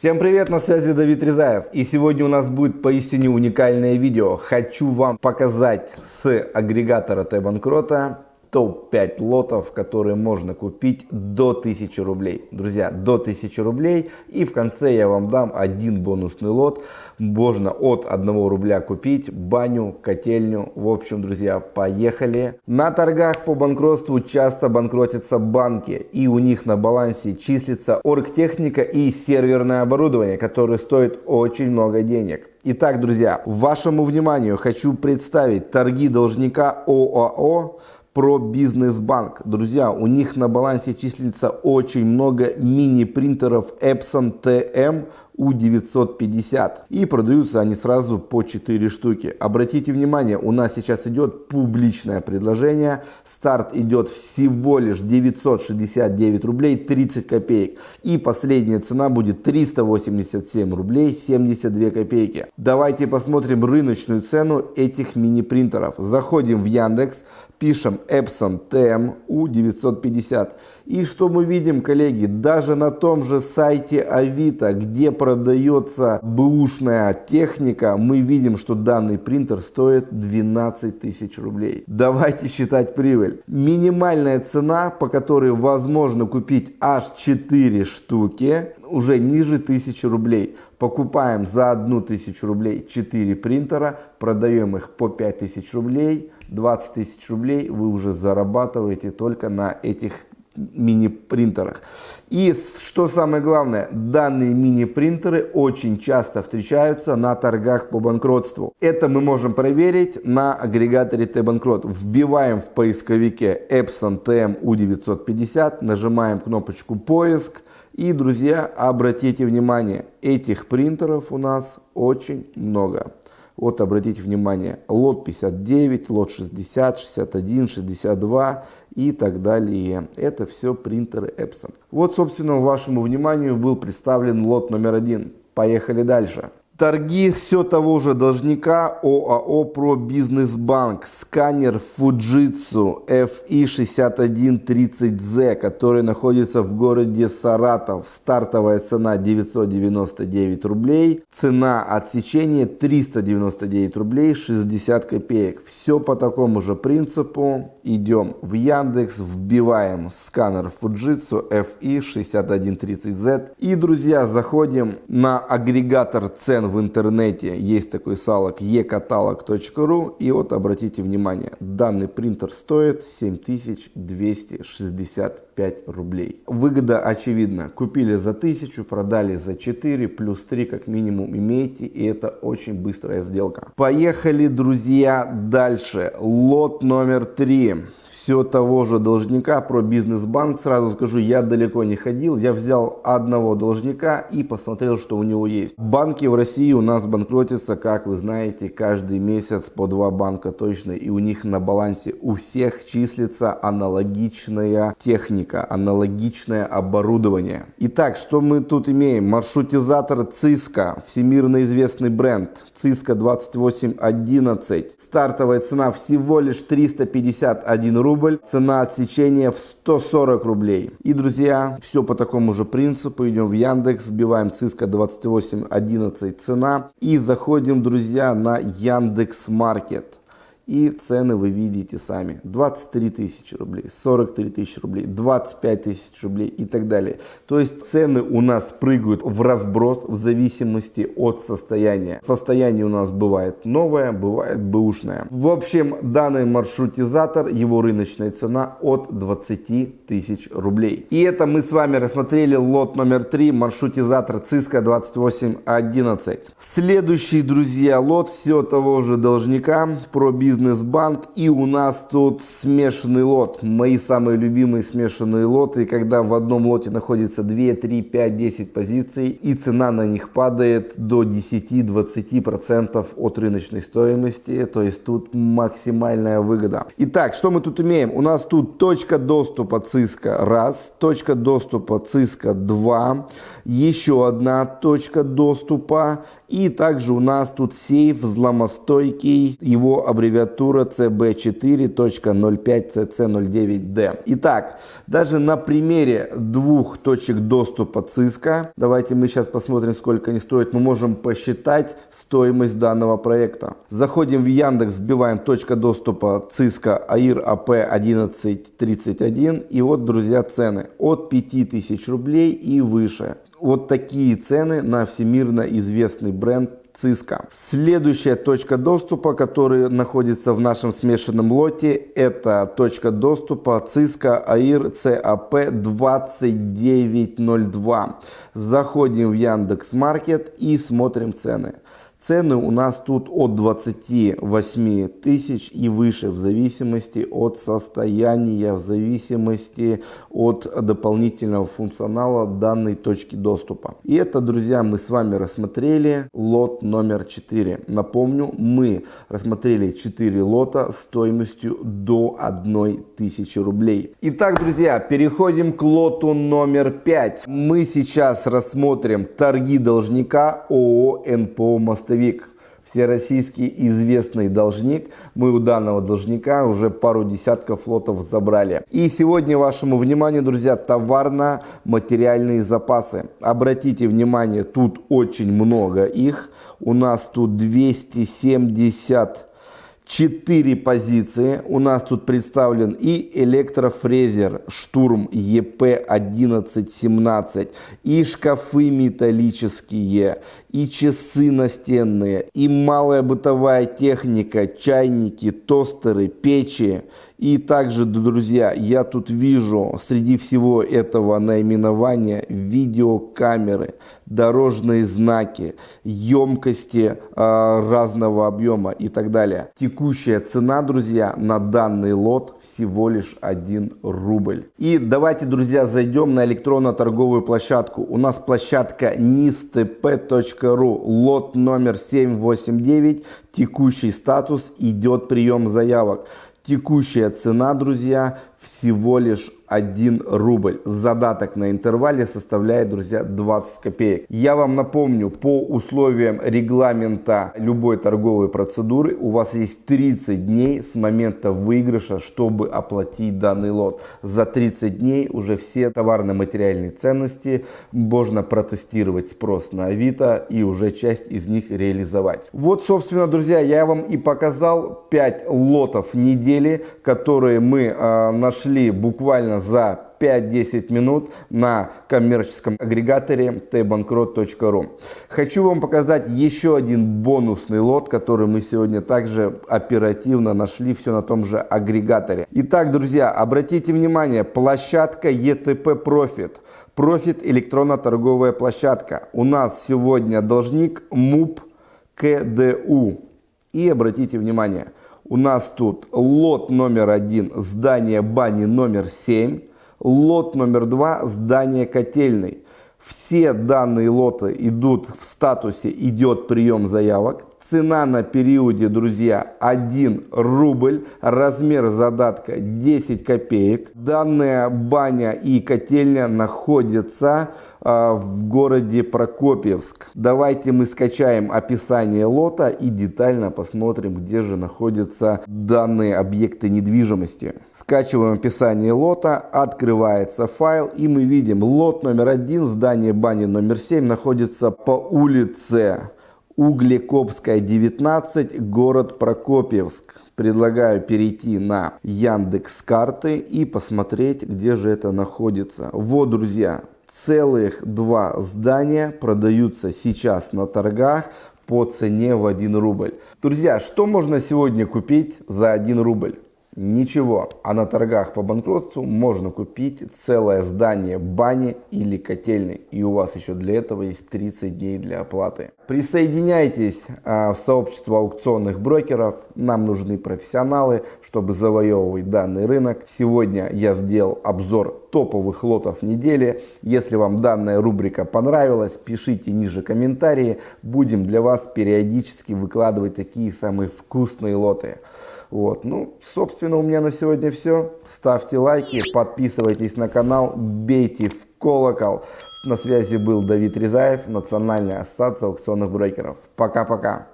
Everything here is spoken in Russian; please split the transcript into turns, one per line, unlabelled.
Всем привет, на связи Давид Резаев. И сегодня у нас будет поистине уникальное видео. Хочу вам показать с агрегатора Т-банкрота топ-5 лотов, которые можно купить до 1000 рублей. Друзья, до 1000 рублей. И в конце я вам дам один бонусный лот. Можно от 1 рубля купить баню, котельню. В общем, друзья, поехали. На торгах по банкротству часто банкротятся банки. И у них на балансе числится оргтехника и серверное оборудование, которое стоит очень много денег. Итак, друзья, вашему вниманию хочу представить торги должника ОАО про бизнес-банк. Друзья, у них на балансе числится очень много мини-принтеров Epson TM U950. И продаются они сразу по 4 штуки. Обратите внимание, у нас сейчас идет публичное предложение. Старт идет всего лишь 969 рублей 30 копеек. И последняя цена будет 387 рублей 72 копейки. Давайте посмотрим рыночную цену этих мини-принтеров. Заходим в Яндекс пишем Epson TMU 950. И что мы видим, коллеги, даже на том же сайте Авито, где продается бэушная техника, мы видим, что данный принтер стоит 12 тысяч рублей. Давайте считать прибыль. Минимальная цена, по которой возможно купить аж 4 штуки, уже ниже 1000 рублей. Покупаем за 1000 рублей 4 принтера, продаем их по 5000 рублей, 20 тысяч рублей вы уже зарабатываете только на этих мини-принтерах. И что самое главное, данные мини-принтеры очень часто встречаются на торгах по банкротству. Это мы можем проверить на агрегаторе T-банкрот. Вбиваем в поисковике Epson TM U950, нажимаем кнопочку поиск. И, друзья, обратите внимание, этих принтеров у нас очень много. Вот обратите внимание, лот 59, лот 60, 61, 62 и так далее. Это все принтеры Epson. Вот, собственно, вашему вниманию был представлен лот номер один. Поехали дальше. Торги все того же должника ОАО «Про Бизнес Банк». Сканер Fujitsu FI6130Z, который находится в городе Саратов. Стартовая цена 999 рублей. Цена отсечения 399 рублей 60 копеек. Все по такому же принципу. Идем в Яндекс, вбиваем сканер Fujitsu FI6130Z. И, друзья, заходим на агрегатор цен в интернете есть такой салок ekatalog.ru и вот обратите внимание, данный принтер стоит 7265 рублей. Выгода очевидна, купили за 1000, продали за 4, плюс 3 как минимум имеете и это очень быстрая сделка. Поехали, друзья, дальше. Лот номер 3 все того же должника про бизнес-банк. Сразу скажу, я далеко не ходил. Я взял одного должника и посмотрел, что у него есть. Банки в России у нас банкротятся, как вы знаете, каждый месяц по два банка точно. И у них на балансе у всех числится аналогичная техника, аналогичное оборудование. Итак, что мы тут имеем? Маршрутизатор Cisco, всемирно известный бренд. Cisco 2811. Стартовая цена всего лишь 351 рубль. Цена отсечения в 140 рублей. И, друзья, все по такому же принципу. Идем в Яндекс, вбиваем Cisco 2811 цена. И заходим, друзья, на Яндекс Маркет. И цены вы видите сами. 23 тысячи рублей, 43 тысячи рублей, 25 тысяч рублей и так далее. То есть цены у нас прыгают в разброс в зависимости от состояния. Состояние у нас бывает новое, бывает бэушное. В общем, данный маршрутизатор, его рыночная цена от 20 тысяч рублей. И это мы с вами рассмотрели лот номер 3, маршрутизатор Cisco 2811. Следующий, друзья, лот все того же должника про бизнес бизнес-банк. И у нас тут смешанный лот. Мои самые любимые смешанные лоты, когда в одном лоте находится 2, 3, 5, 10 позиций. И цена на них падает до 10-20% от рыночной стоимости. То есть тут максимальная выгода. Итак, что мы тут имеем? У нас тут точка доступа Cisco раз, точка доступа Cisco 2, еще одна точка доступа. И также у нас тут сейф взломостойкий, его аббревиатура аббревиатура CB4.05CC09D. Итак, даже на примере двух точек доступа Cisco, давайте мы сейчас посмотрим, сколько они стоят, мы можем посчитать стоимость данного проекта. Заходим в Яндекс, вбиваем точка доступа Cisco AIR AP1131 и вот, друзья, цены от 5000 рублей и выше. Вот такие цены на всемирно известный бренд Cisco. Следующая точка доступа, которая находится в нашем смешанном лоте, это точка доступа Cisco AIR CAP 2902. Заходим в Яндекс Маркет и смотрим цены. Цены у нас тут от 28 тысяч и выше в зависимости от состояния, в зависимости от дополнительного функционала данной точки доступа. И это, друзья, мы с вами рассмотрели лот номер 4. Напомню, мы рассмотрели 4 лота стоимостью до 1 тысячи рублей. Итак, друзья, переходим к лоту номер 5. Мы сейчас рассмотрим торги должника ООО НПО «Мостовик» мостовик, всероссийский известный должник. Мы у данного должника уже пару десятков флотов забрали. И сегодня вашему вниманию, друзья, товарно-материальные запасы. Обратите внимание, тут очень много их. У нас тут 270 4 позиции. У нас тут представлен и электрофрезер Штурм ЕП-1117, и шкафы металлические, и часы настенные, и малая бытовая техника, чайники, тостеры, печи. И также, друзья, я тут вижу среди всего этого наименования видеокамеры, дорожные знаки, емкости э, разного объема и так далее. Текущая цена, друзья, на данный лот всего лишь 1 рубль. И давайте, друзья, зайдем на электронно-торговую площадку. У нас площадка nistp.ru, лот номер 789, текущий статус, идет прием заявок. Текущая цена, друзья, всего лишь 1 рубль. Задаток на интервале составляет, друзья, 20 копеек. Я вам напомню, по условиям регламента любой торговой процедуры у вас есть 30 дней с момента выигрыша, чтобы оплатить данный лот. За 30 дней уже все товарно-материальные ценности можно протестировать спрос на Авито и уже часть из них реализовать. Вот, собственно, друзья, я вам и показал 5 лотов недели, которые мы э, нашли буквально за 5-10 минут на коммерческом агрегаторе tbankrot.ru. Хочу вам показать еще один бонусный лот, который мы сегодня также оперативно нашли все на том же агрегаторе. Итак, друзья, обратите внимание, площадка ETP Profit. Profit электронно-торговая площадка. У нас сегодня должник МУП КДУ. И обратите внимание, у нас тут лот номер один, здание бани номер 7, лот номер два, здание котельной. Все данные лоты идут в статусе «Идет прием заявок». Цена на периоде, друзья, 1 рубль, размер задатка 10 копеек. Данная баня и котельня находятся э, в городе Прокопьевск. Давайте мы скачаем описание лота и детально посмотрим, где же находятся данные объекты недвижимости. Скачиваем описание лота, открывается файл и мы видим лот номер один, здание бани номер 7 находится по улице Углекопская, 19, город Прокопьевск. Предлагаю перейти на Яндекс карты и посмотреть, где же это находится. Вот, друзья, целых два здания продаются сейчас на торгах по цене в 1 рубль. Друзья, что можно сегодня купить за 1 рубль? Ничего, а на торгах по банкротству можно купить целое здание бани или котельной. И у вас еще для этого есть 30 дней для оплаты. Присоединяйтесь а, в сообщество аукционных брокеров. Нам нужны профессионалы, чтобы завоевывать данный рынок. Сегодня я сделал обзор топовых лотов недели. Если вам данная рубрика понравилась, пишите ниже комментарии. Будем для вас периодически выкладывать такие самые вкусные лоты. Вот, ну, собственно, у меня на сегодня все. Ставьте лайки, подписывайтесь на канал, бейте в колокол. На связи был Давид Резаев, Национальная ассоциация аукционных брокеров. Пока-пока.